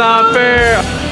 not fair.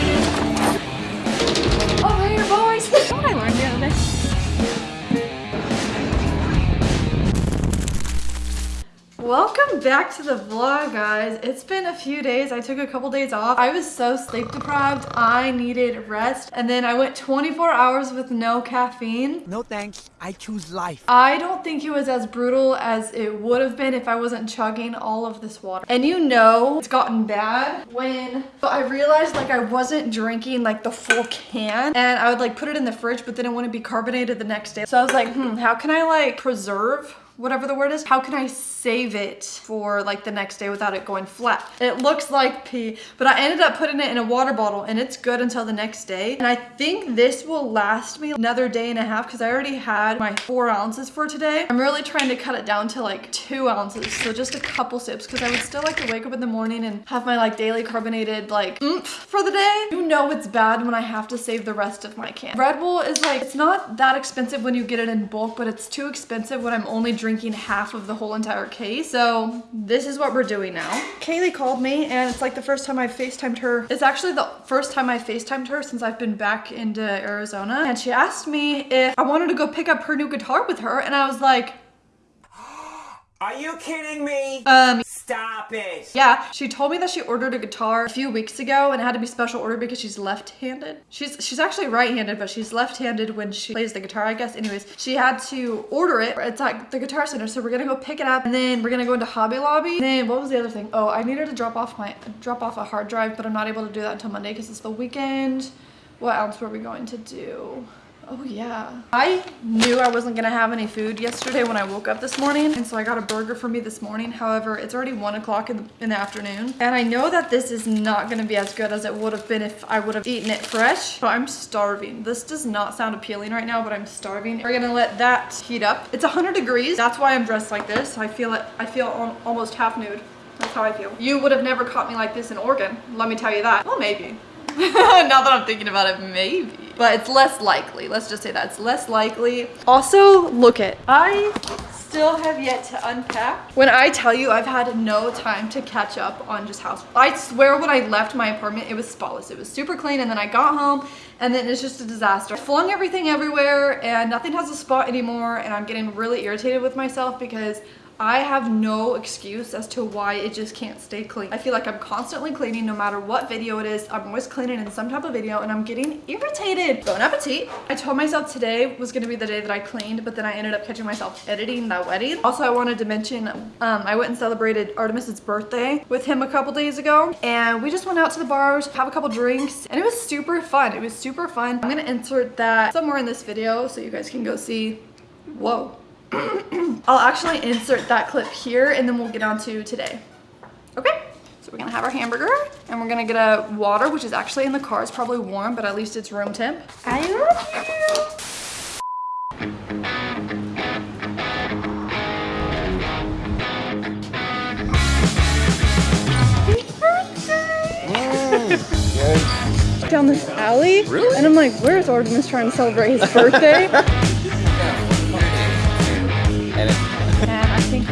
Welcome back to the vlog, guys. It's been a few days. I took a couple days off. I was so sleep deprived. I needed rest. And then I went 24 hours with no caffeine. No thanks. I choose life. I don't think it was as brutal as it would have been if I wasn't chugging all of this water. And you know it's gotten bad when but I realized like I wasn't drinking like the full can and I would like put it in the fridge but then it wouldn't be carbonated the next day. So I was like, hmm, how can I like preserve whatever the word is, how can I save it for like the next day without it going flat? It looks like pee, but I ended up putting it in a water bottle and it's good until the next day. And I think this will last me another day and a half because I already had my four ounces for today. I'm really trying to cut it down to like two ounces. So just a couple sips because I would still like to wake up in the morning and have my like daily carbonated like oomph for the day. You know it's bad when I have to save the rest of my can. Red Bull is like, it's not that expensive when you get it in bulk, but it's too expensive when I'm only drinking drinking half of the whole entire case. So this is what we're doing now. Kaylee called me and it's like the first time I've FaceTimed her. It's actually the first time I FaceTimed her since I've been back into Arizona. And she asked me if I wanted to go pick up her new guitar with her. And I was like, Are you kidding me? um, Stop it. Yeah, she told me that she ordered a guitar a few weeks ago and it had to be special order because she's left-handed. She's she's actually right-handed, but she's left-handed when she plays the guitar, I guess. Anyways, she had to order it. It's at the Guitar Center, so we're gonna go pick it up and then we're gonna go into Hobby Lobby. Then what was the other thing? Oh, I needed to drop off my drop off a hard drive, but I'm not able to do that until Monday because it's the weekend. What else were we going to do? Oh yeah. I knew I wasn't gonna have any food yesterday when I woke up this morning. And so I got a burger for me this morning. However, it's already one o'clock in, the, in the afternoon. And I know that this is not gonna be as good as it would have been if I would have eaten it fresh. But I'm starving. This does not sound appealing right now, but I'm starving. We're gonna let that heat up. It's 100 degrees. That's why I'm dressed like this. I feel it, I feel almost half nude. That's how I feel. You would have never caught me like this in Oregon. Let me tell you that. Well, maybe. now that I'm thinking about it, maybe. But it's less likely. Let's just say that. It's less likely. Also, look at, I still have yet to unpack. When I tell you I've had no time to catch up on just house. I swear when I left my apartment, it was spotless. It was super clean and then I got home and then it's just a disaster. I flung everything everywhere and nothing has a spot anymore and I'm getting really irritated with myself because I have no excuse as to why it just can't stay clean. I feel like I'm constantly cleaning no matter what video it is. I'm always cleaning in some type of video and I'm getting irritated. Bon appetit. I told myself today was gonna be the day that I cleaned, but then I ended up catching myself editing that wedding. Also, I wanted to mention, um, I went and celebrated Artemis's birthday with him a couple days ago and we just went out to the bars, have a couple drinks and it was super fun. It was super fun. I'm gonna insert that somewhere in this video so you guys can go see. Whoa. I'll actually insert that clip here and then we'll get on to today. Okay, so we're gonna have our hamburger and we're gonna get a water, which is actually in the car. It's probably warm, but at least it's room temp. I love you. Down this alley. Really? And I'm like, where's Artemis trying to celebrate his birthday? And I think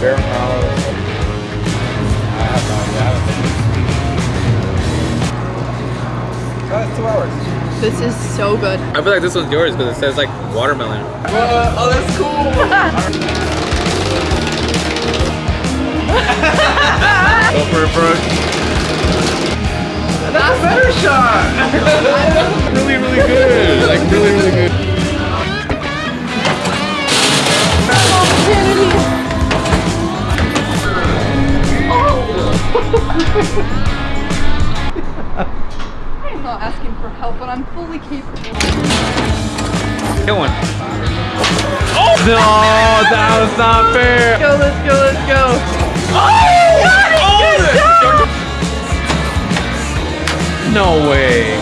Bear Palace. I have no idea. I haven't been. Oh, it's two hours. this is so good. I feel like this one's yours because it says like watermelon. oh, that's cool. Go for it, Brooke. That's a better shot. Really, really good. Like really, really good. I'm not asking for help, but I'm fully capable. Get one. Oh no, that was not fair. Go, let's go, let's go. No way.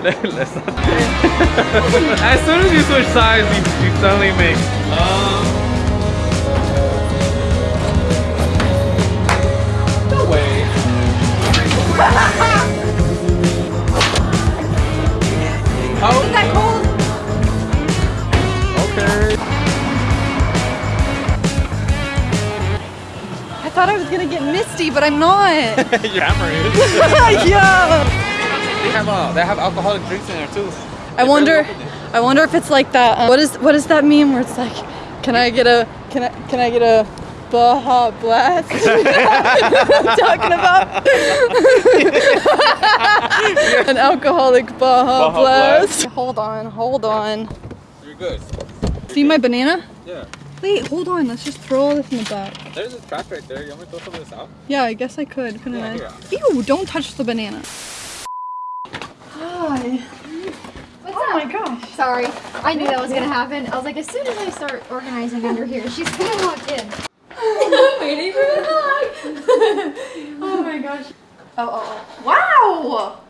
Let's not. as soon as you switch sides, you, you suddenly make. Um, no way. Thirsty, but I'm not. Your hammer is. yeah. They have uh, they have alcoholic drinks in there too. I wonder. I wonder if it's like that. Um, what is what is that meme where it's like, can I get a can I can I get a Baja Blast? What I'm talking about an alcoholic Baja, Baja Blast. Hold on, hold on. You're good. See my banana? Yeah. Wait, hold on. Let's just throw all this in the back. There's a trash right there. You want me to throw some of this out? Yeah, I guess I could, couldn't Yeah, I? Ew, don't touch the banana. Hi. What's Oh up? my gosh. Sorry, I knew that was gonna happen. I was like, as soon as I start organizing under here, she's gonna walk in. I'm Waiting for the hug. oh my gosh. Oh, oh, oh. Wow!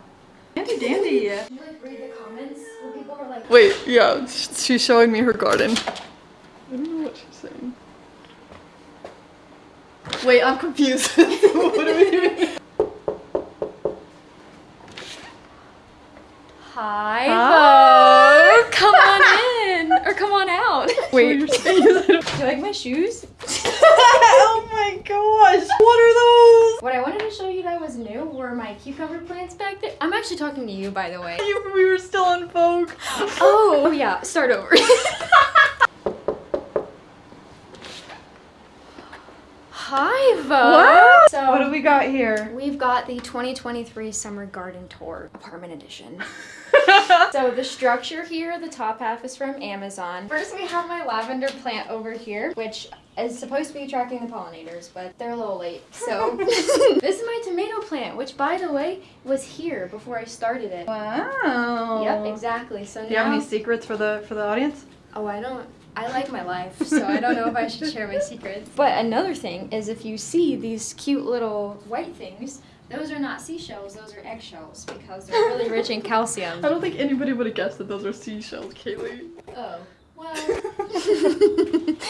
Dandy dandy. Did you like read the comments where people were like, Wait, yeah, she's showing me her garden. I don't know what she's saying. Wait, I'm confused. what are we doing? "Hi, Hi. Bo. come on in or come on out." Wait, Do you like my shoes? oh my gosh, what are those? What I wanted to show you that was new were my cucumber plants back there. I'm actually talking to you, by the way. You, we were still on Vogue. Oh, oh yeah, start over. Hi, Vo. What? So, What do we got here? We've got the 2023 Summer Garden Tour Apartment Edition. so the structure here, the top half is from Amazon. First we have my lavender plant over here, which is supposed to be attracting the pollinators, but they're a little late. So this is my tomato plant, which by the way, was here before I started it. Wow. Yep, exactly. So Do you have now, any secrets for the for the audience? oh, I don't. I like my life, so I don't know if I should share my secrets. But another thing is if you see these cute little white things, those are not seashells, those are eggshells because they're really rich in calcium. I don't think anybody would have guessed that those are seashells, Kaylee. Oh, well.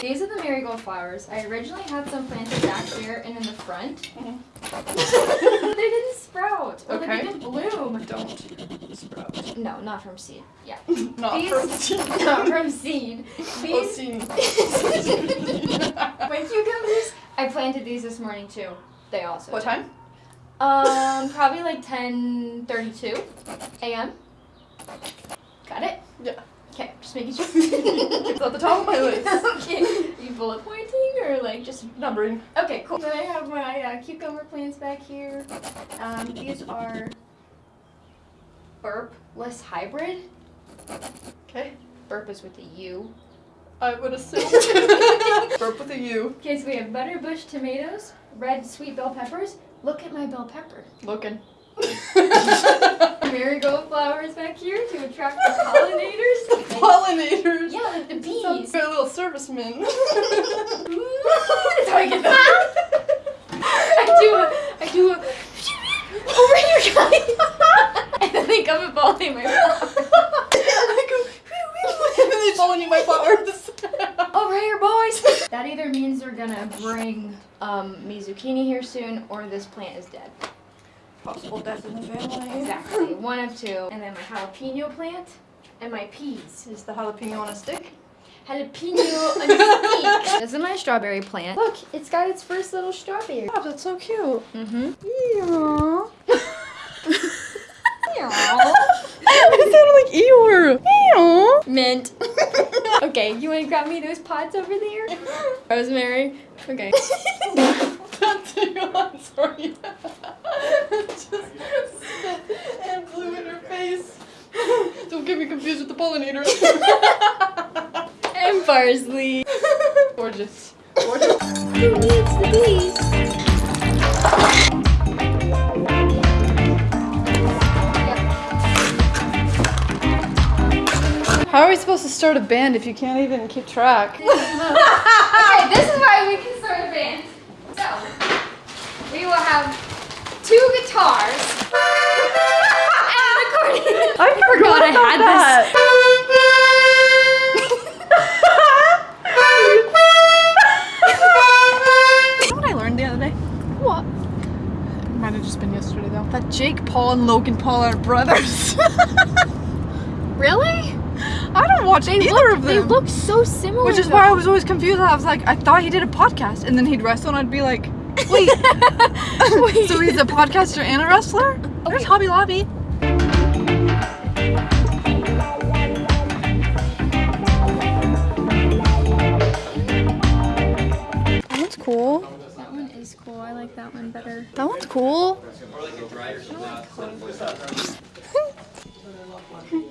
These are the marigold flowers. I originally had some planted back here and in the front. they didn't sprout. Or Okay. They didn't bloom. Don't sprout. No, not from seed. Yeah. Not These- from seed. not from seed. Oh, These seed. my cucumbers. I planted these this morning too. They also. What time? Um, probably like 10:32 a.m. Got it. Yeah. Okay, just making sure. It's at the top of my list. okay. Are you bullet pointing or like just Numbering. Okay, cool. Then I have my uh, cucumber plants back here. Um, these are burpless hybrid. Okay. Burp is with a U. I would assume. Burp with a U. Okay, so we have butterbush tomatoes, red sweet bell peppers. Look at my bell pepper. Looking. Marigold flowers back here to attract the pollinators. Pollinators. Yeah, like the bees. A little serviceman. That's how I get that. I do a, I do a, over here, guys. and then they come and pollinate my flowers. I go, and then they pollinate my flowers. Over here, boys. that either means they're gonna bring um, me zucchini here soon, or this plant is dead. Possible death in the family. Exactly, one of two. And then my jalapeno plant and my peas. Is the jalapeno on a stick? Jalapeno on a stick. This is my strawberry plant. Look, it's got its first little strawberry. Oh, that's so cute. Mm-hmm. Aww. it sounded like Eeyore. Eeyore. Mint. okay, you wanna grab me those pots over there? Rosemary. Okay. That's I'm sorry. Just and blew in her face. Don't get me confused with the pollinators. and parsley. Gorgeous. Gorgeous. Who needs the bees? How are we supposed to start a band if you can't even keep track? okay, this is why we can start a band. So, we will have two guitars and an accordion. I forgot I had that. You know what I learned the other day? What? Might have just been yesterday though. That Jake Paul and Logan Paul are brothers. Really? I don't watch They either look, of them. They look so similar. Which is though. why I was always confused. I was like, I thought he did a podcast, and then he'd wrestle, and I'd be like, Wait. so he's a podcaster and a wrestler? There's Hobby Lobby. That one's cool. That one is cool. I like that one better. That one's cool.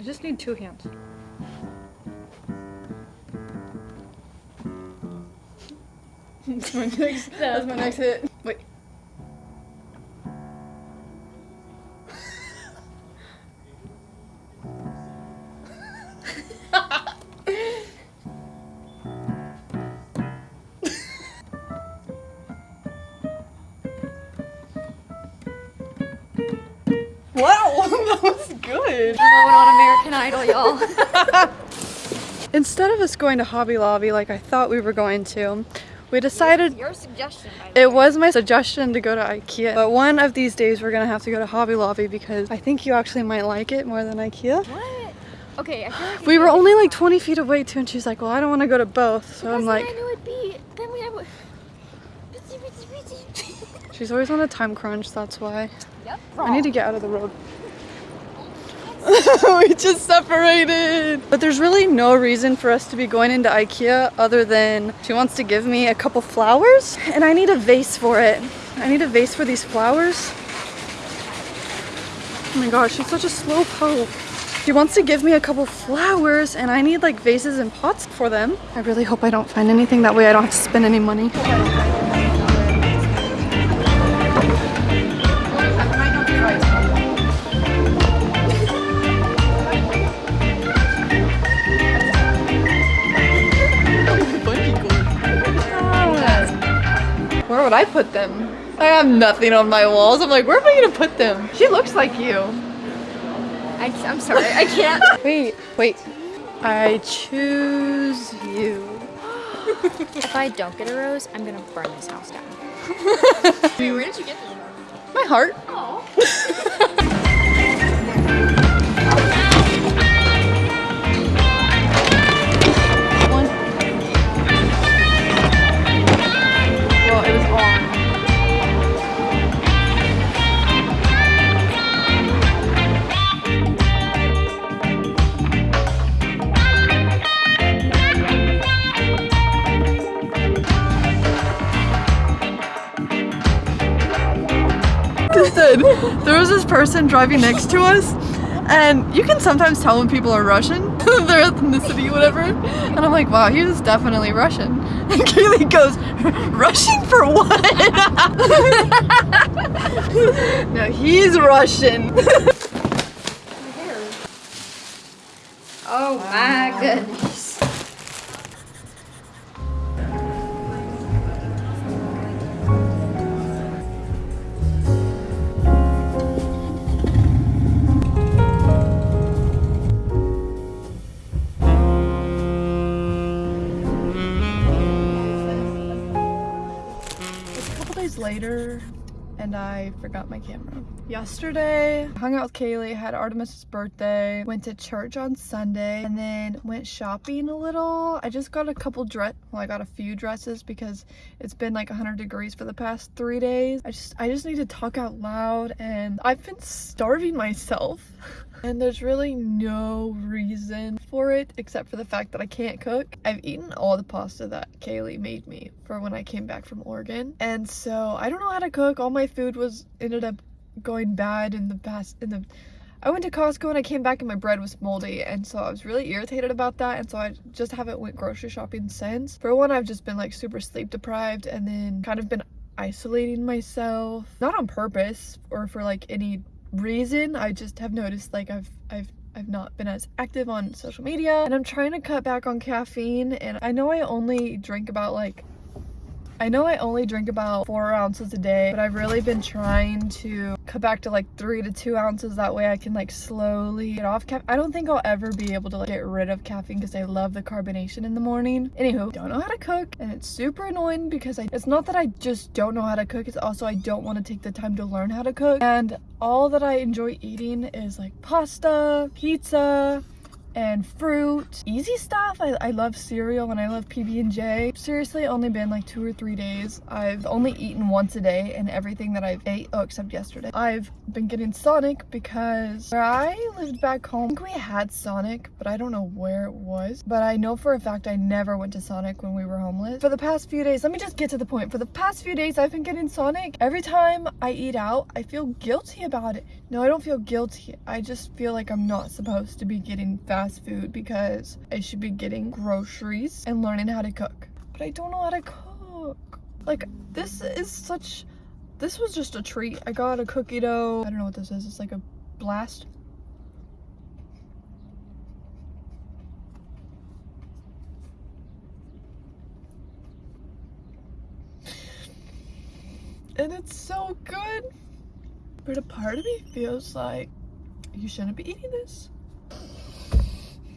I just need two hands. that's my next. That's my next hit. Instead of us going to Hobby Lobby like I thought we were going to, we decided Your suggestion, it was my suggestion to go to IKEA. But one of these days we're gonna have to go to Hobby Lobby because I think you actually might like it more than IKEA. What? Okay, I feel like We were only like 20 feet away too, and she's like, "Well, I don't want to go to both." So I'm like, I knew it'd be. Then we have. Busy, busy, busy. she's always on a time crunch. That's why yep. I need to get out of the road. we just separated. But there's really no reason for us to be going into IKEA other than she wants to give me a couple flowers and I need a vase for it. I need a vase for these flowers. Oh my gosh, she's such a slow poke. She wants to give me a couple flowers and I need like vases and pots for them. I really hope I don't find anything that way I don't have to spend any money. Would I put them? I have nothing on my walls. I'm like, where am I gonna put them? She looks like you. I, I'm sorry, I can't. Wait, wait. I choose you. if I don't get a rose, I'm gonna burn this house down. Where did you get this? My heart. One. person driving next to us, and you can sometimes tell when people are Russian, their ethnicity, whatever. And I'm like, wow, he was definitely Russian. And Kaylee goes, Russian for what? no, he's Russian. Oh my goodness. Later and I forgot my camera. Yesterday, hung out with Kaylee, had Artemis's birthday, went to church on Sunday, and then went shopping a little. I just got a couple dress, well, I got a few dresses because it's been like 100 degrees for the past three days. I just, I just need to talk out loud, and I've been starving myself. And there's really no reason for it except for the fact that I can't cook. I've eaten all the pasta that Kaylee made me for when I came back from Oregon. And so I don't know how to cook. All my food was ended up going bad in the past in the I went to Costco and I came back and my bread was moldy and so I was really irritated about that and so I just haven't went grocery shopping since. For one I've just been like super sleep deprived and then kind of been isolating myself not on purpose or for like any reason i just have noticed like i've i've I've not been as active on social media. And I'm trying to cut back on caffeine and I know I only drink about like I know I only drink about four ounces a day, but I've really been trying to cut back to like three to two ounces. That way I can like slowly get off caffeine. I don't think I'll ever be able to like, get rid of caffeine because I love the carbonation in the morning. Anywho, don't know how to cook and it's super annoying because I, it's not that I just don't know how to cook. It's also I don't want to take the time to learn how to cook. And all that I enjoy eating is like pasta, pizza, and fruit. Easy stuff. I, I love cereal and i love pb&j seriously only been like two or three days. I've only eaten once a day and everything that i've ate oh except yesterday. I've been getting sonic because where i lived back home I think we had sonic but i don't know where it was. But i know for a fact i never went to sonic when we were homeless. For the past few days let me just get to the point. For the past few days i've been getting sonic. Every time i eat out i feel guilty about it. No i don't feel guilty. I just feel like i'm not supposed to be getting fast fast food because I should be getting groceries and learning how to cook. But I don't know how to cook. Like, this is such... This was just a treat. I got a cookie dough. I don't know what this is. It's like a blast. And it's so good. But a part of me feels like you shouldn't be eating this.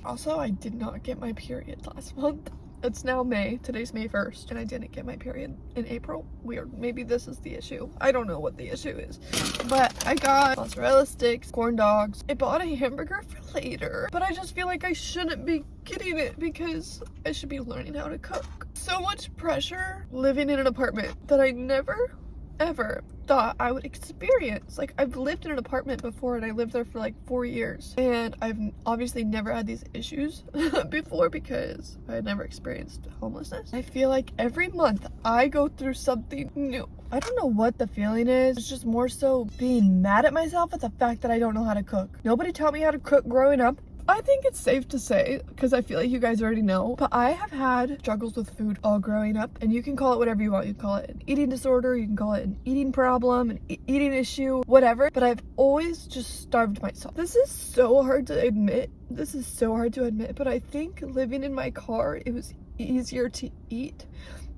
Also, I did not get my period last month. It's now May. Today's May 1st, and I didn't get my period in April. Weird. Maybe this is the issue. I don't know what the issue is. But I got mozzarella sticks, corn dogs. I bought a hamburger for later, but I just feel like I shouldn't be getting it because I should be learning how to cook. So much pressure living in an apartment that I never ever thought I would experience. Like I've lived in an apartment before and I lived there for like four years and I've obviously never had these issues before because I had never experienced homelessness. I feel like every month I go through something new. I don't know what the feeling is. It's just more so being mad at myself at the fact that I don't know how to cook. Nobody taught me how to cook growing up. I think it's safe to say, because I feel like you guys already know, but I have had struggles with food all growing up, and you can call it whatever you want. You can call it an eating disorder, you can call it an eating problem, an e eating issue, whatever, but I've always just starved myself. This is so hard to admit. This is so hard to admit, but I think living in my car, it was easier to eat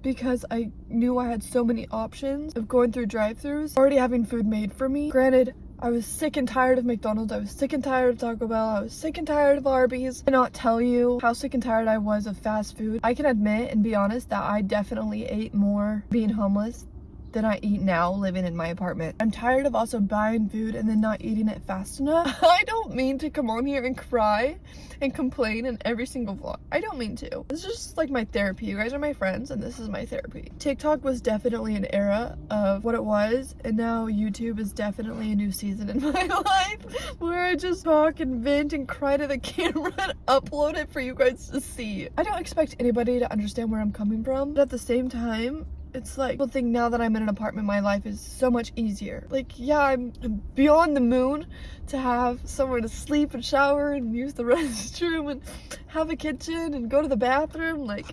because I knew I had so many options of going through drive-thrus, already having food made for me. Granted, I was sick and tired of McDonald's. I was sick and tired of Taco Bell. I was sick and tired of Arby's. I cannot tell you how sick and tired I was of fast food. I can admit and be honest that I definitely ate more being homeless than I eat now living in my apartment. I'm tired of also buying food and then not eating it fast enough. I don't mean to come on here and cry and complain in every single vlog. I don't mean to. This is just like my therapy. You guys are my friends and this is my therapy. TikTok was definitely an era of what it was and now YouTube is definitely a new season in my life where I just talk and vent and cry to the camera and upload it for you guys to see. I don't expect anybody to understand where I'm coming from, but at the same time, it's like people think now that I'm in an apartment my life is so much easier. Like yeah I'm, beyond the moon to have somewhere to sleep and shower and use the restroom and have a kitchen and go to the bathroom. Like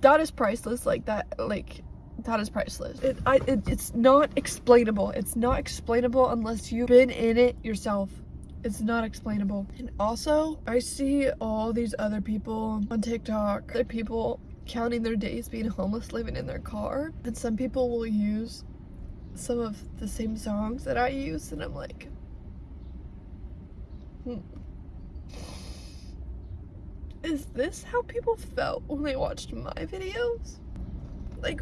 that is priceless. Like that like that is priceless. It, I, it it's not explainable. It's not explainable unless you've been in it yourself. It's not explainable. And also i see all these other people on tiktok other people counting their days being homeless living in their car. And some people will use some of the same songs that I use and I'm like hmm. is this how people felt when they watched my videos? Like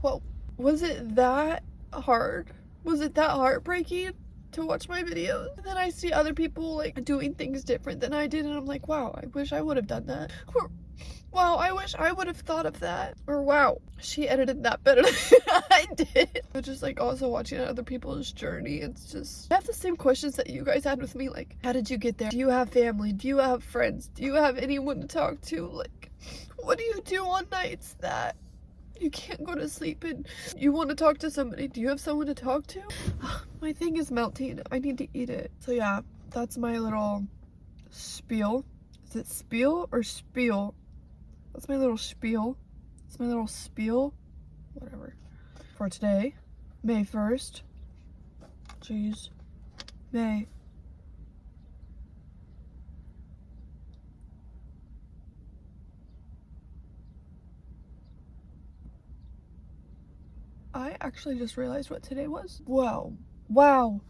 well was it that hard? Was it that heartbreaking to watch my videos? And then I see other people like doing things different than I did and I'm like wow I wish I would have done that Wow, I wish I would have thought of that. Or wow, she edited that better than I did. But just like also watching other people's journey, it's just, I have the same questions that you guys had with me. Like, how did you get there? Do you have family? Do you have friends? Do you have anyone to talk to? Like, what do you do on nights that you can't go to sleep and you want to talk to somebody? Do you have someone to talk to? my thing is melting. I need to eat it. So yeah, that's my little spiel. Is it spiel or spiel? That's my little spiel. That's my little spiel. Whatever. For today, May 1st. Jeez. May. I actually just realized what today was. Wow. Wow.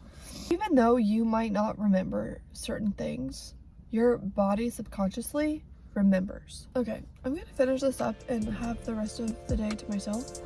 Even though you might not remember certain things, your body subconsciously remembers. Okay, I'm gonna finish this up and have the rest of the day to myself.